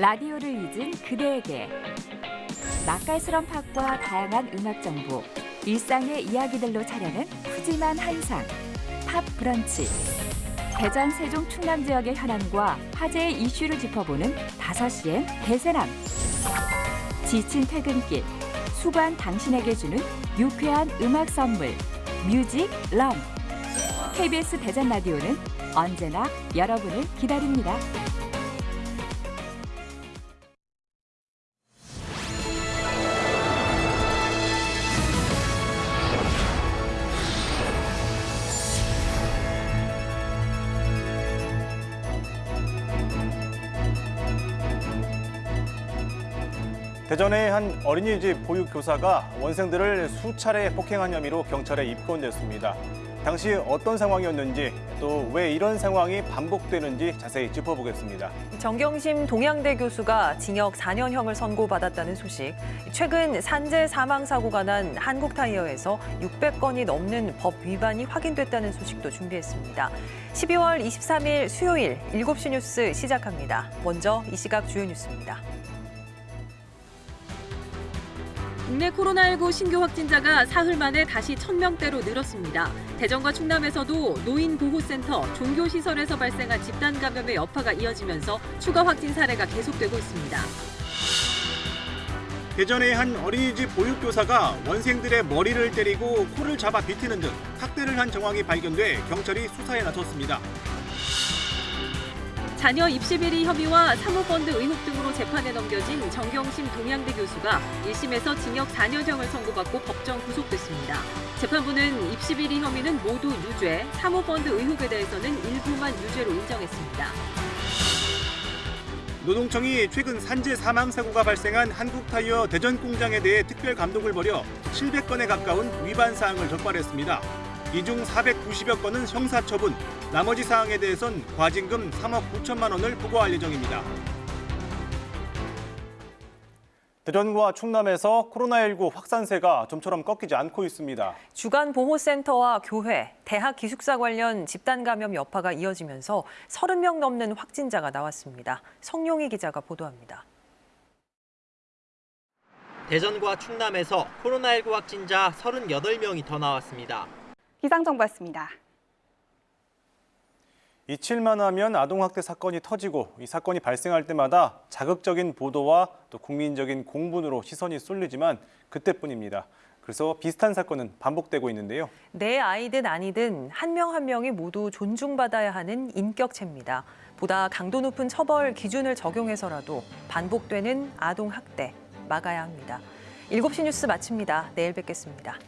라디오를 잊은 그대에게 맛깔스런 팝과 다양한 음악 정보, 일상의 이야기들로 차려낸 푸짐한 한상, 팝 브런치. 대전, 세종, 충남 지역의 현안과 화제의 이슈를 짚어보는 5시엔 대세남. 지친 퇴근길, 수고한 당신에게 주는 유쾌한 음악 선물, 뮤직 럼. KBS 대전 라디오는 언제나 여러분을 기다립니다. 대전의 한 어린이집 보육교사가 원생들을 수차례 폭행한 혐의로 경찰에 입건됐습니다. 당시 어떤 상황이었는지 또 왜 이런 상황이 반복되는지 자세히 짚어보겠습니다. 정경심 동양대 교수가 징역 4년형을 선고받았다는 소식. 최근 산재 사망 사고가 난 한국타이어에서 600건이 넘는 법 위반이 확인됐다는 소식도 준비했습니다. 12월 23일 수요일 7시 뉴스 시작합니다. 먼저 이 시각 주요 뉴스입니다. 국내 코로나19 신규 확진자가 사흘 만에 다시 1000명대로 늘었습니다. 대전과 충남에서도 노인보호센터, 종교시설에서 발생한 집단 감염의 여파가 이어지면서 추가 확진 사례가 계속되고 있습니다. 대전의 한 어린이집 보육교사가 원생들의 머리를 때리고 코를 잡아 비티는 등 학대를 한 정황이 발견돼 경찰이 수사에 나섰습니다. 자녀 입시 비리 혐의와 사모펀드 의혹 등으로 재판에 넘겨진 정경심 동양대 교수가 1심에서 징역 4년형을 선고받고 법정 구속됐습니다. 재판부는 입시 비리 혐의는 모두 유죄, 사모펀드 의혹에 대해서는 일부만 유죄로 인정했습니다. 노동청이 최근 산재 사망 사고가 발생한 한국타이어 대전 공장에 대해 특별 감독을 벌여 700건에 가까운 위반 사항을 적발했습니다. 이 중 490여 건은 형사처분, 나머지 사항에 대해선 과징금 3억 9천만 원을 부과할 예정입니다. 대전과 충남에서 코로나19 확산세가 좀처럼 꺾이지 않고 있습니다. 주간 보호센터와 교회, 대학 기숙사 관련 집단 감염 여파가 이어지면서 30명 넘는 확진자가 나왔습니다. 성용희 기자가 보도합니다. 대전과 충남에서 코로나19 확진자 38명이 더 나왔습니다. 기상정보였습니다. 잊힐만 하면 아동학대 사건이 터지고 이 사건이 발생할 때마다 자극적인 보도와 또 국민적인 공분으로 시선이 쏠리지만 그때뿐입니다. 그래서 비슷한 사건은 반복되고 있는데요. 내 아이든 아니든 한 명한 명이 모두 존중받아야 하는 인격체입니다. 보다 강도 높은 처벌 기준을 적용해서라도 반복되는 아동학대 막아야 합니다. 7시 뉴스 마칩니다. 내일 뵙겠습니다.